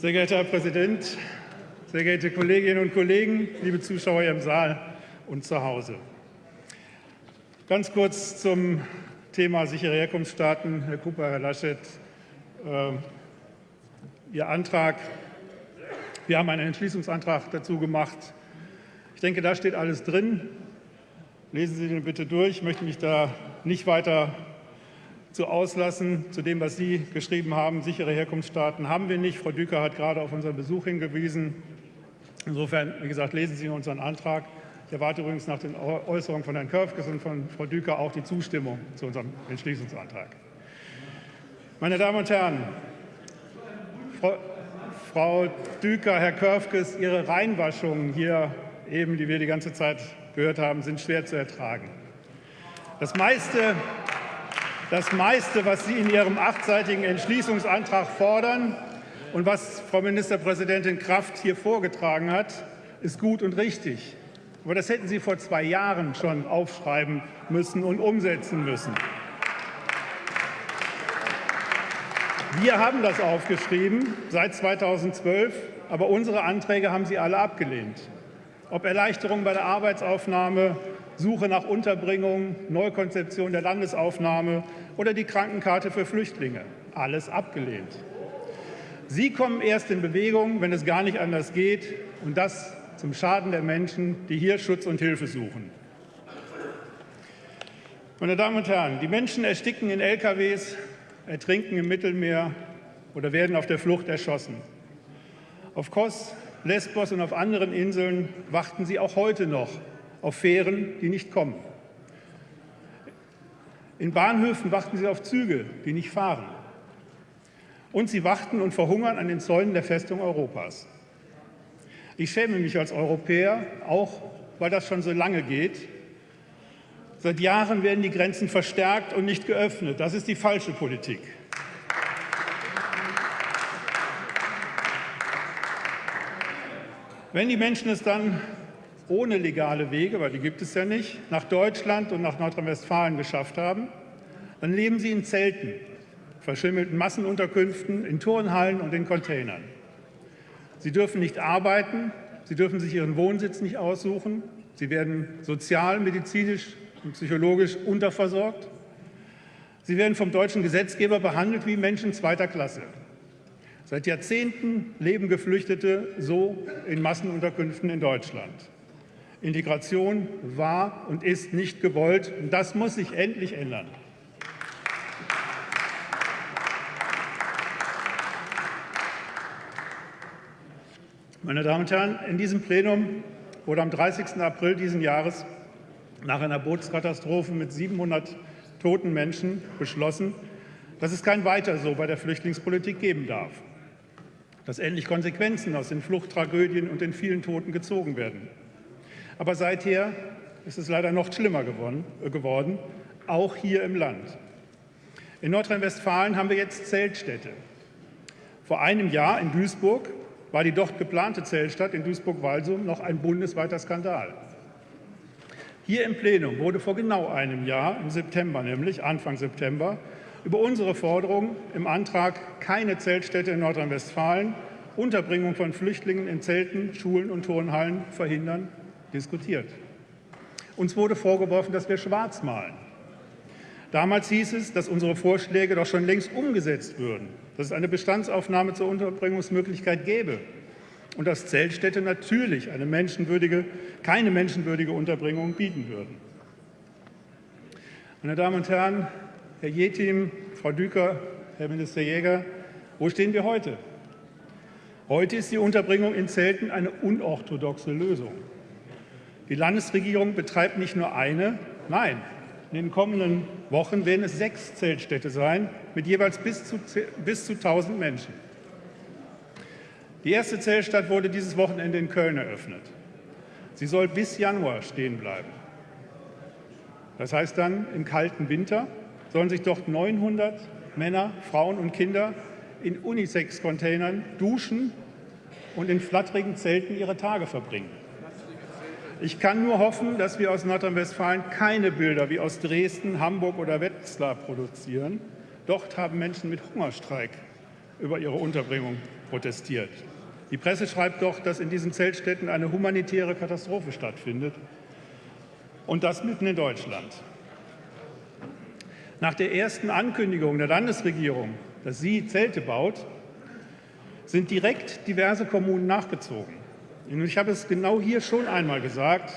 Sehr geehrter Herr Präsident, sehr geehrte Kolleginnen und Kollegen, liebe Zuschauer im Saal und zu Hause. Ganz kurz zum Thema sichere Herkunftsstaaten. Herr Cooper, Herr Laschet, äh, Ihr Antrag. Wir haben einen Entschließungsantrag dazu gemacht. Ich denke, da steht alles drin. Lesen Sie den bitte durch. Ich möchte mich da nicht weiter zu auslassen zu dem, was Sie geschrieben haben. Sichere Herkunftsstaaten haben wir nicht. Frau Düker hat gerade auf unseren Besuch hingewiesen. Insofern, wie gesagt, lesen Sie unseren Antrag. Ich erwarte übrigens nach den Äußerungen von Herrn Körfges und von Frau Düker auch die Zustimmung zu unserem Entschließungsantrag. Meine Damen und Herren, Frau, Frau Düker, Herr Körfges, Ihre Reinwaschungen hier eben, die wir die ganze Zeit gehört haben, sind schwer zu ertragen. Das meiste, das meiste, was Sie in Ihrem achtseitigen Entschließungsantrag fordern und was Frau Ministerpräsidentin Kraft hier vorgetragen hat, ist gut und richtig. Aber das hätten Sie vor zwei Jahren schon aufschreiben müssen und umsetzen müssen. Wir haben das aufgeschrieben seit 2012, aber unsere Anträge haben Sie alle abgelehnt. Ob Erleichterung bei der Arbeitsaufnahme, Suche nach Unterbringung, Neukonzeption der Landesaufnahme oder die Krankenkarte für Flüchtlinge. Alles abgelehnt. Sie kommen erst in Bewegung, wenn es gar nicht anders geht, und das zum Schaden der Menschen, die hier Schutz und Hilfe suchen. Meine Damen und Herren, die Menschen ersticken in LKWs, ertrinken im Mittelmeer oder werden auf der Flucht erschossen. Auf Kos, Lesbos und auf anderen Inseln warten sie auch heute noch auf Fähren, die nicht kommen. In Bahnhöfen warten sie auf Züge, die nicht fahren. Und sie warten und verhungern an den Zäunen der Festung Europas. Ich schäme mich als Europäer, auch weil das schon so lange geht. Seit Jahren werden die Grenzen verstärkt und nicht geöffnet. Das ist die falsche Politik. Wenn die Menschen es dann ohne legale Wege, weil die gibt es ja nicht, nach Deutschland und nach Nordrhein-Westfalen geschafft haben, dann leben sie in Zelten, verschimmelten Massenunterkünften, in Turnhallen und in Containern. Sie dürfen nicht arbeiten, sie dürfen sich ihren Wohnsitz nicht aussuchen, sie werden sozial, medizinisch und psychologisch unterversorgt. Sie werden vom deutschen Gesetzgeber behandelt wie Menschen zweiter Klasse. Seit Jahrzehnten leben Geflüchtete so in Massenunterkünften in Deutschland. Integration war und ist nicht gewollt. Und das muss sich endlich ändern. Meine Damen und Herren, in diesem Plenum wurde am 30. April dieses Jahres nach einer Bootskatastrophe mit 700 toten Menschen beschlossen, dass es kein Weiter so bei der Flüchtlingspolitik geben darf, dass endlich Konsequenzen aus den Fluchttragödien und den vielen Toten gezogen werden. Aber seither ist es leider noch schlimmer äh, geworden, auch hier im Land. In Nordrhein-Westfalen haben wir jetzt Zeltstädte. Vor einem Jahr in Duisburg war die dort geplante Zeltstadt in Duisburg-Walsum noch ein bundesweiter Skandal. Hier im Plenum wurde vor genau einem Jahr, im September nämlich, Anfang September, über unsere Forderung im Antrag keine Zeltstädte in Nordrhein-Westfalen, Unterbringung von Flüchtlingen in Zelten, Schulen und Turnhallen verhindern, diskutiert. Uns wurde vorgeworfen, dass wir schwarz malen. Damals hieß es, dass unsere Vorschläge doch schon längst umgesetzt würden, dass es eine Bestandsaufnahme zur Unterbringungsmöglichkeit gäbe und dass Zeltstädte natürlich eine menschenwürdige, keine menschenwürdige Unterbringung bieten würden. Meine Damen und Herren, Herr Jetim, Frau Düker, Herr Minister Jäger, wo stehen wir heute? Heute ist die Unterbringung in Zelten eine unorthodoxe Lösung. Die Landesregierung betreibt nicht nur eine, nein, in den kommenden Wochen werden es sechs Zeltstädte sein, mit jeweils bis zu, bis zu 1000 Menschen. Die erste Zeltstadt wurde dieses Wochenende in Köln eröffnet. Sie soll bis Januar stehen bleiben. Das heißt dann, im kalten Winter sollen sich dort 900 Männer, Frauen und Kinder in Unisex-Containern duschen und in flatterigen Zelten ihre Tage verbringen. Ich kann nur hoffen, dass wir aus Nordrhein-Westfalen keine Bilder wie aus Dresden, Hamburg oder Wetzlar produzieren. Dort haben Menschen mit Hungerstreik über ihre Unterbringung protestiert. Die Presse schreibt doch, dass in diesen Zeltstätten eine humanitäre Katastrophe stattfindet. Und das mitten in Deutschland. Nach der ersten Ankündigung der Landesregierung, dass sie Zelte baut, sind direkt diverse Kommunen nachgezogen. Ich habe es genau hier schon einmal gesagt,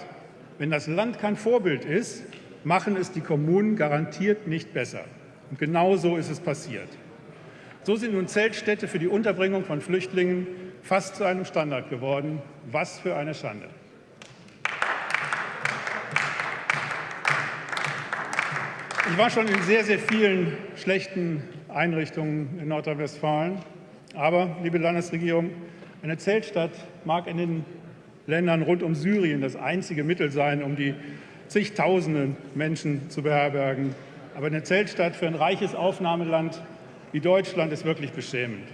wenn das Land kein Vorbild ist, machen es die Kommunen garantiert nicht besser. Und genau so ist es passiert. So sind nun Zeltstädte für die Unterbringung von Flüchtlingen fast zu einem Standard geworden. Was für eine Schande. Ich war schon in sehr, sehr vielen schlechten Einrichtungen in Nordrhein-Westfalen. Aber, liebe Landesregierung, eine Zeltstadt mag in den Ländern rund um Syrien das einzige Mittel sein, um die zigtausenden Menschen zu beherbergen. Aber eine Zeltstadt für ein reiches Aufnahmeland wie Deutschland ist wirklich beschämend.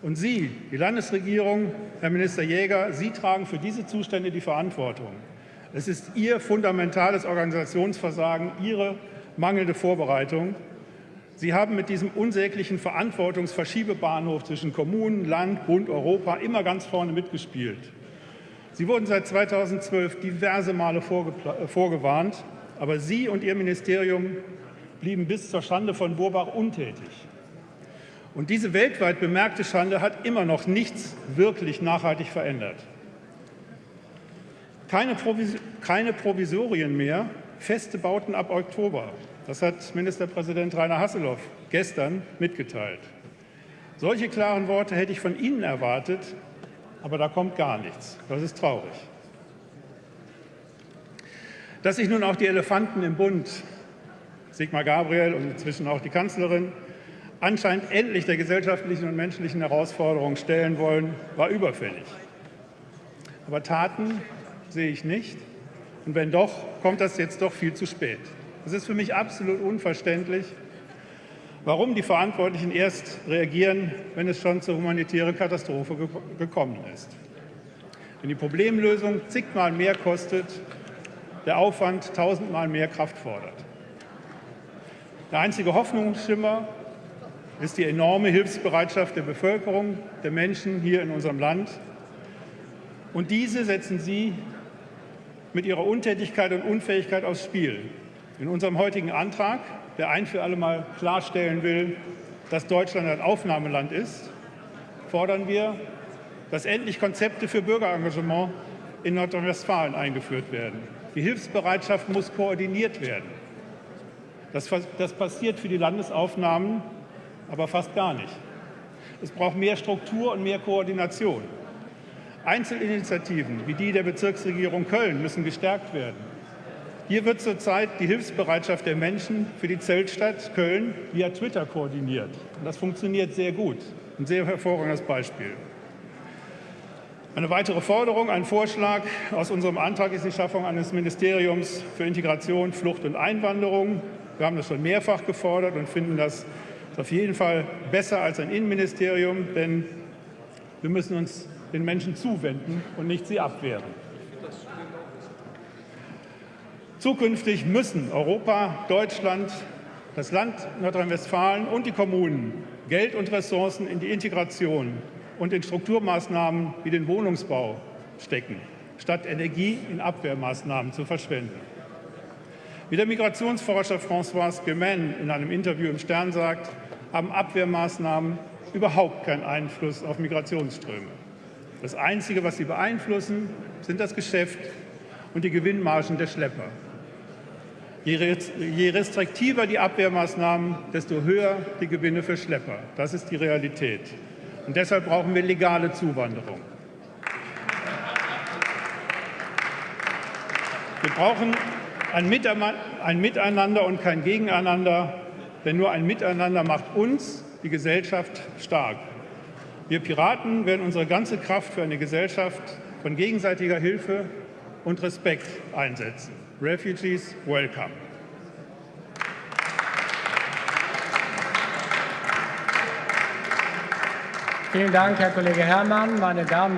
Und Sie, die Landesregierung, Herr Minister Jäger, Sie tragen für diese Zustände die Verantwortung. Es ist Ihr fundamentales Organisationsversagen, Ihre mangelnde Vorbereitung. Sie haben mit diesem unsäglichen Verantwortungsverschiebebahnhof zwischen Kommunen, Land, Bund, Europa immer ganz vorne mitgespielt. Sie wurden seit 2012 diverse Male äh, vorgewarnt, aber Sie und Ihr Ministerium blieben bis zur Schande von Burbach untätig. Und diese weltweit bemerkte Schande hat immer noch nichts wirklich nachhaltig verändert. Keine, keine Provisorien mehr, feste Bauten ab Oktober. Das hat Ministerpräsident Rainer Hasselhoff gestern mitgeteilt. Solche klaren Worte hätte ich von Ihnen erwartet, aber da kommt gar nichts. Das ist traurig. Dass sich nun auch die Elefanten im Bund, Sigmar Gabriel und inzwischen auch die Kanzlerin, anscheinend endlich der gesellschaftlichen und menschlichen Herausforderung stellen wollen, war überfällig. Aber Taten sehe ich nicht. Und wenn doch, kommt das jetzt doch viel zu spät. Es ist für mich absolut unverständlich, warum die Verantwortlichen erst reagieren, wenn es schon zur humanitären Katastrophe ge gekommen ist. Wenn die Problemlösung zigmal mehr kostet, der Aufwand tausendmal mehr Kraft fordert. Der einzige Hoffnungsschimmer ist die enorme Hilfsbereitschaft der Bevölkerung, der Menschen hier in unserem Land. Und diese setzen Sie mit ihrer Untätigkeit und Unfähigkeit aufs Spiel. In unserem heutigen Antrag, der ein für alle Mal klarstellen will, dass Deutschland ein Aufnahmeland ist, fordern wir, dass endlich Konzepte für Bürgerengagement in Nordrhein-Westfalen eingeführt werden. Die Hilfsbereitschaft muss koordiniert werden. Das, das passiert für die Landesaufnahmen aber fast gar nicht. Es braucht mehr Struktur und mehr Koordination. Einzelinitiativen wie die der Bezirksregierung Köln müssen gestärkt werden. Hier wird zurzeit die Hilfsbereitschaft der Menschen für die Zeltstadt Köln via Twitter koordiniert. Und das funktioniert sehr gut. Ein sehr hervorragendes Beispiel. Eine weitere Forderung, ein Vorschlag aus unserem Antrag ist die Schaffung eines Ministeriums für Integration, Flucht und Einwanderung. Wir haben das schon mehrfach gefordert und finden das auf jeden Fall besser als ein Innenministerium, denn wir müssen uns den Menschen zuwenden und nicht sie abwehren. Zukünftig müssen Europa, Deutschland, das Land Nordrhein-Westfalen und die Kommunen Geld und Ressourcen in die Integration und in Strukturmaßnahmen wie den Wohnungsbau stecken, statt Energie in Abwehrmaßnahmen zu verschwenden. Wie der Migrationsforscher François Gemen in einem Interview im Stern sagt, haben Abwehrmaßnahmen überhaupt keinen Einfluss auf Migrationsströme. Das Einzige, was sie beeinflussen, sind das Geschäft und die Gewinnmargen der Schlepper. Je restriktiver die Abwehrmaßnahmen, desto höher die Gewinne für Schlepper. Das ist die Realität. Und deshalb brauchen wir legale Zuwanderung. Wir brauchen ein Miteinander und kein Gegeneinander, denn nur ein Miteinander macht uns, die Gesellschaft, stark. Wir Piraten werden unsere ganze Kraft für eine Gesellschaft von gegenseitiger Hilfe und Respekt einsetzen. Refugees, welcome. Vielen Dank, Herr Kollege Herrmann. Meine Damen